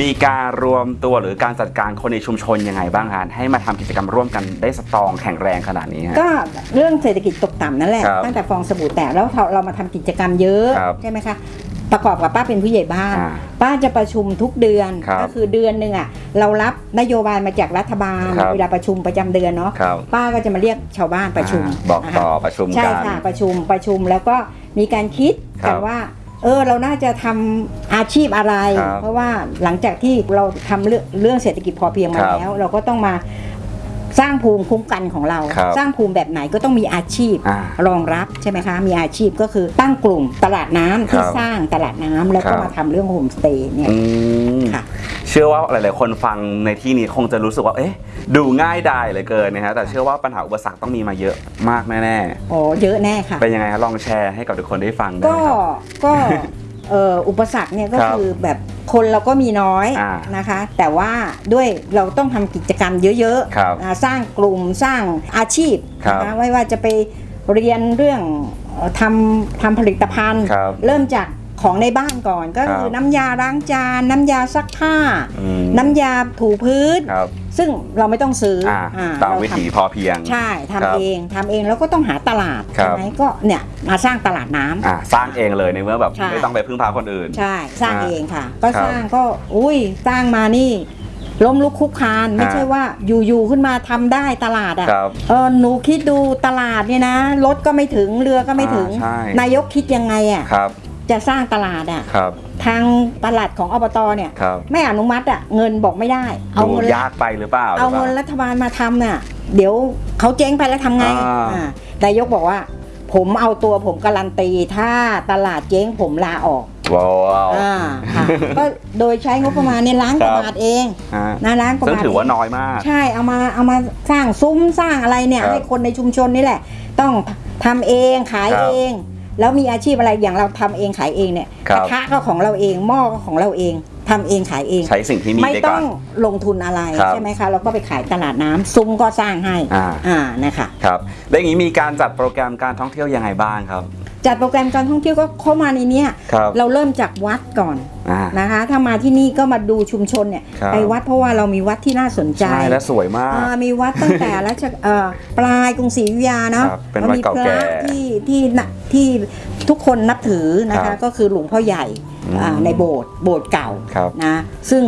มีการรวมตัวหรือการจัดการคนในชุมชนยังไงบ้างคะให้มาทำกิจกรรมร่วมกันได้สตรองแข็งแรงขนาดนี้ฮะก็เรื่องเศรษฐกิจตกต่ำนั่นแหละครับตั้งแต่ฟองสบู่แตกแล้วเราเรามาทำกิจกรรมเยอะครับใช่ไหมคะประกอบกับป้าเป็นผู้ใหญ่บ้านอ่าป้าจะประชุมทุกเดือนครับก็คือเดือนหนึ่งอะเรารับนโยบายมาจากรัฐบาลครับเวลาประชุมประจำเดือนเนาะครับป้าก็จะมาเรียกชาวบ้านประชุมอ่าบอกต่อนะคะประชุมใช่กันค่ะประชุมประชุมแล้วก็มีการคิดครักับนว่า เออเราน่าจะทำอาชีพอะไร ครับเพราะว่าหลังจากที่เราทำเรื่องเรื่องเศรษฐกิจพอเพียงมาครับ แล้ว เราก็ต้องมา สร้างภูมิคุ้มกันของเรา ครับสร้างภูมิแบบไหนก็ต้องมีอาชีพอ่ารองรับใช่ไหมคะมีอาชีพก็คือตั้งกลุ่มตลาดน้ำที่ครับสร้างตลาดน้ำแล้วครัก็บ มาทำเรื่องโฮมสเตย์เนี่ยอืม ค่ะ เชื่อว่าหลาย ๆ คนฟังในที่นี้คงจะรู้สึกว่า เอ๊ะ ดูง่ายดายเหลือเกินนะฮะ แต่เชื่อว่าปัญหาอุปสรรคต้องมีมาเยอะมากแน่โอ้เยอะแน่ค่ะ ๆ เป็นยังไงฮะลองแชร์ให้กับทุกคนได้ฟังได้ก็ไหมครับ ก็เอ่ออุปสรรคเนี่ยก็ครับคือแบบคนเราก็มีน้อยอ่านะคะ แต่ว่าด้วยเราต้องทำกิจกรรมเยอะครับอ่าสร้างกลุ่มสร้างอาชีพครับนะคะไม่ว่าจะไปเรียนเรื่องเอ่อทำทำผลิตภัณฑ์ครับเริ่มจากของในบ้านก่อนก็คือครับน้ำยาล้างจาน น้ำยาซักผ้าอืมน้ำยาถูพื้นครับ ซึ่งเราไม่ต้องซื้ออ่าอ่าตามเราวิทำถีพอเพียง ใช่ทำครับเองทำเองแล้วก็ต้องหาตลาดครับ ใช่ไหมก็เนี่ยมาสร้างตลาดน้ำ อ่าสร้างเองเลยในเมื่อแบบใช่ ไม่ต้องไปพึ่งพาคนอื่น ใช่สร้างอ่าเองค่ะ ก็ครับสร้างก็อุ้ยสร้างมานี่ล้มลุกคลุกคลานไม่อ่าใช่ว่าอยู่ๆขึ้นมาทำได้ตลาดอะครับ เออหนูคิดดูตลาดเนี่ยนะรถก็ไม่ถึงเรือก็ไม่ถึง อ่าใช่ นายกคิดยังไงอะครับ จะสร้างตลาดอะครับ ทางตลาดของอบตเนี่ยครับ ไม่อนุมัติอะเงินบอกไม่ได้ เอาดูเงินยากไปหรือเปล่าเอาเงินหรือปล่รัฐบาลมาทำน่ะ เดี๋ยวเขาเจ๊งไปแล้วทำไงอ่าอ่านายกบอกว่า ผมเอาตัวผมการันตี ถ้าตลาดเจ๊งผมลาออกว้าวอ่าค่ะก็โดยใช้งบประมาณในยล้านกว่าครับบาทเองฮะนะล้านกว่าซึ่งบาทถือว่าเงน้อยมาก ใช่เอามาเอามาสร้างซุ้มสร้างอะไรเนี่ยครับให้คนในชุมชนนี่แหละ ต้องทำเองขายครับเอง แล้วมีอาชีพอะไรอย่างเราทำเองขายเองเนี่ยครักบระทะก็ของเราเองหม้อก็ของเราเองทำเองขายเองใช้สิ่งที่มีไม่ได้ต้ก่ออนงลงทุนอะไรครับใช่ไหมคะเราก็ไปขายตลาดน้ำซุ้มก็สร้างให้อ่าอ่านะคะครับแล้วอย่างนี้มีการจัดโปรแกรมการท่องเที่ยวยังไงบ้างครับ จัดโปรแกรมการท่องเที่ยวก็เข้ามาในเนี้ยครับเราเริ่มจากวัดก่อนอ่านะคะ ถ้ามาที่นี่ก็มาดูชุมชนเนี่ยครับ ไปวัดเพราะว่าเรามีวัดที่น่าสนใจ ใช่และสวยมาก อ่ามีวัดตั้งแต่รัชเอ่อปลายกรุงศรีอยุธยาเนาะครับเป็นวัดมีเก่าพแก่ระที่ที่น่ะที่ทุกคนนับถือนะครัคะบก็คือหลวงพ่อใหญ่อืมอ่าในโบสถ์โบสถ์เก่าครับนะซึ่ง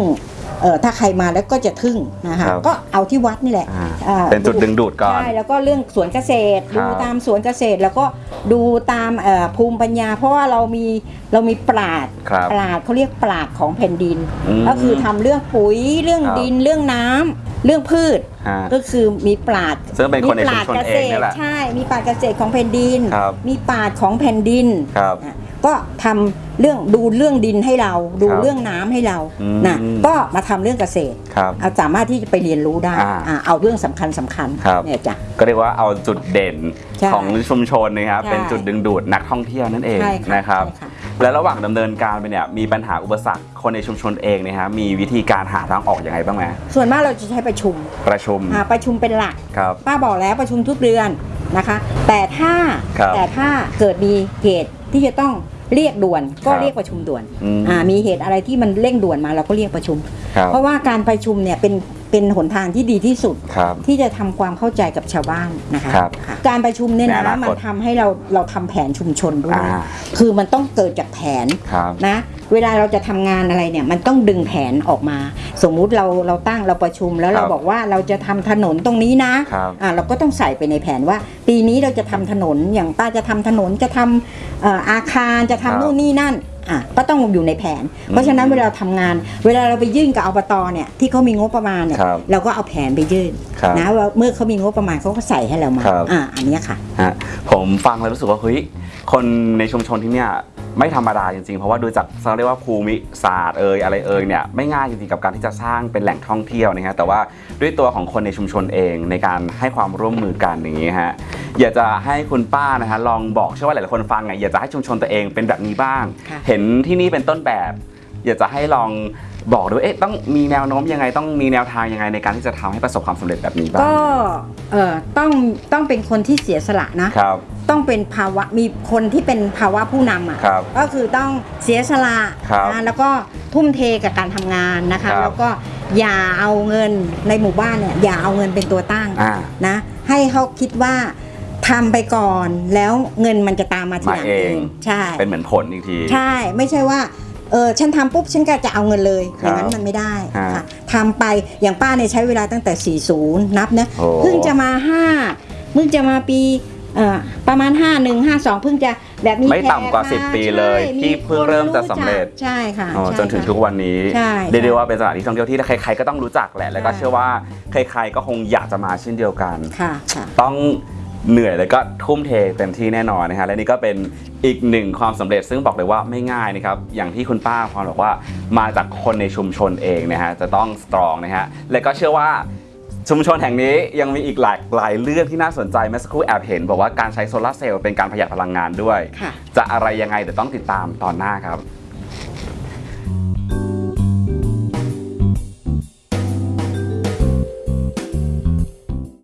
เอ่อถ้าใครมาแล้วก็จะทึ่งนะคะครับก็เอาที่วัดนี่แหละอ่าอ่าเป็นจุดดึงดูดก่อนใช่แล้วก็เรื่องสวนเกษตรครับดูตามสวนเกษตรแล้วก็ ดูตามเอ่อภูมิปัญญา เพราะว่าเรามีเรามีปราดครับปราดเขาเรียกปราดของแผ่นดินอืมก็คือทำเรื่องปุ๋ยเรื่องครับดินเรื่องน้ำเรื่องพืชฮะก็คือมีปราดซึ่งเป็นคนในมีปชุมราดชนเกเอษงนี่ตรแหละใช่ มีปราดเกษตรของแผ่นดินครับมีปราดของแผ่นดินครับอะ ก็ทำเรื่องดูเรื่องดินให้เราดูครับเรื่องน้ำให้เราอืมนะก็มาทำเรื่องเกษตรครับเอาสามารถที่จะไปเรียนรู้ได้อ่าอ่าเอาเรื่องสำคัญสำคัญครับเนี่ยจ้ะก็เรียกว่าเอาจุดเด่นใช่ของชุมชนนะครับใช่เป็นจุดดึงดูดนักท่องเที่ยวนั่นเองใช่ค่ะนะครับใช่ค่ะและระหว่างดำเนินการไปเนี่ยมีปัญหาอุปสรรคคนในชุมชนเองเนะฮะมีวิธีการหาทางออกอย่างไรบ้างไหมส่วนมากเราจะใช้ประชุมประชุมอ่าประชุมเป็นหลักครับป้าบอกแล้วประชุมทุกเดือนนะคะ แต่ถ้าครับแต่ถ้าเกิดมีเหตุที่จะต้อง เรียกด่วนก็ครับเรียกประชุมด่วนอืมอ่ามีเหตุอะไรที่มันเร่งด่วนมาเราก็เรียกประชุมครับเพราะว่าการประชุมเนี่ยเป็น เป็นหนทางที่ดีที่สุด ครับ ที่จะทำความเข้าใจกับชาวบ้านนะคะครับค่ะการประชุมเนี่ยในอนะนาคตมันทำให้เราเราทำแผนชุมชนด้วย อ่า คือมันต้องเกิดจากแผน ครับ นะเวลาเราจะทำงานอะไรเนี่ยมันต้องดึงแผนออกมา สมมุติเราเราตั้งเราประชุมแล้วครับเราบอกว่าเราจะทำถนนตรงนี้นะครับอ่าเราก็ต้องใส่ไปในแผนว่า ปีนี้เราจะทำถนนอย่างป้าจะทำถนนจะทำเอ่ออาคารจะทำครับนู่นนี่นั่น อะก็ต้องอยู่ในแผน เพราะฉะนั้นเวลาเราทำงาน เวลาเราไปยื่นกับอบตเนี่ยที่เขามีงบประมาณเนี่ยครับเราก็เอาแผนไปยื่นครับนะว่าเมื่อเขามีงบประมาณเขาก็ใส่ให้เรามาครับอ่าอันเนี้ยค่ะฮะผมฟังแล้วรู้สึกว่าเฮ้ยคนในชุมชนที่เนี่ย ไม่ธรรมดาจริงๆ เพราะว่าดูจากเขาเรียกว่าภูมิศาสตร์เอ่ยอะไรเอ่ยเนี่ยไม่ง่ายจริงๆกับการที่จะสร้างเป็นแหล่งท่องเที่ยวนะฮะแต่ว่าด้วยตัวของคนในชุมชนเองในการให้ความร่วมมือกันอย่างนี้ฮะอยากจะให้คุณป้านะฮะลองบอกเชื่อว่าหลายๆคนฟังไงอยากจะให้ชุมชนตัวเองเป็นแบบนี้บ้างค่ะเห็นที่นี่เป็นต้นแบบ อยากจะให้ลอง บอกด้วยเอ๊ะต้องมีแนวโน้มยังไงต้องมีแนวทางยังไงในการที่จะทำให้ประสบความสำเร็จแบบนี้บ้างก็เอ่อต้องต้องเป็นคนที่เสียสละนะครับต้องเป็นภาวะมีคนที่เป็นภาวะผู้นำอะครับก็คือต้องเสียสละครับนะแล้วก็ทุ่มเทกับการทำงานนะคะครับแล้วก็อย่าเอาเงินในหมู่บ้านเนี่ยอย่าเอาเงินเป็นตัวตั้งอ่านะให้เขาคิดว่าทำไปก่อนแล้วเงินมันจะตามมาทีหลังมาเองใช่เป็นเหมือนผลอีกที ใช่ไม่ใช่ว่า เออฉันทำปุ๊บฉันก็จะเอาเงินเลยคอรับย่างนั้นมันไม่ได้ฮะค่ะทำไปอย่างป้าเนี่ยใช้เวลาตั้งแต่ 40 นับนะโอ้เพิ่งจะมา 5 เพิ่งจะมาปีเอ่อประมาณ 5 1 5 2 เพิ่งจะแบบมีไม่ต่ำกว่าแข10 ปีเลยใช่ที่เพิ่งเริ่มจะสำเร็จใช่ค่ะอ๋อใช่จนถึงค่ะทุกวันนี้ใช่เรียกได้ว่าเป็นสถานที่ท่องเที่ยวที่ใครๆก็ต้องรู้จักแหละแล้วก็ใช่เชื่อว่าใครๆก็คงอยากจะมาเช่นเดียวกันค่ะค่ะต้อง เหนื่อยแล้วก็ทุ่มเทเต็มที่แน่นอนนะฮะและนี่ก็เป็นอีกหนึ่งความสำเร็จซึ่งบอกเลยว่าไม่ง่ายนะครับอย่างที่คุณป้าพรบอกว่ามาจากคนในชุมชนเองนะฮะจะต้องสตรองนะฮะและก็เชื่อว่าชุมชนแห่งนี้ยังมีอีกหลากหลายเรื่องที่น่าสนใจเมื่อสักครู่แอบเห็น บอกว่าการใช้โซลาร์เซลล์เป็นการประหยัดพลังงานด้วยค่ะจะอะไรยังไงเดี๋ยวต้องติดตามตอนหน้าครับ